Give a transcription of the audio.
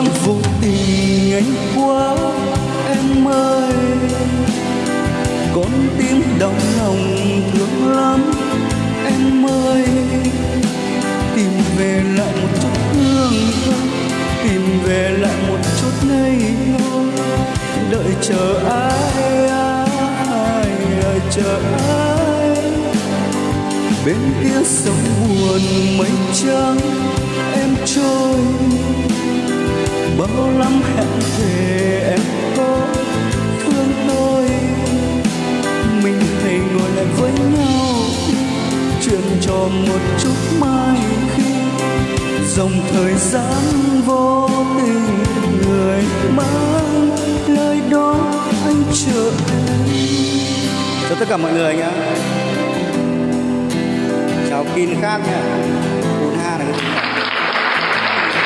em vô tình anh quá, em ơi. Con tim đau lòng thương lắm, em ơi. Tìm về lại một chút hương tìm về lại một chút ngây ngô. Đợi chờ ai ai, đợi chờ ai. Bên kia sông buồn mây trắng hẹn về em có thương tôi mình thầy ngồi lại với nhau chuyện trò một chút mai khi dòng thời gian vô tình người mang lời đó anh chờ em chào tất cả mọi người nhé chào kin khác nhé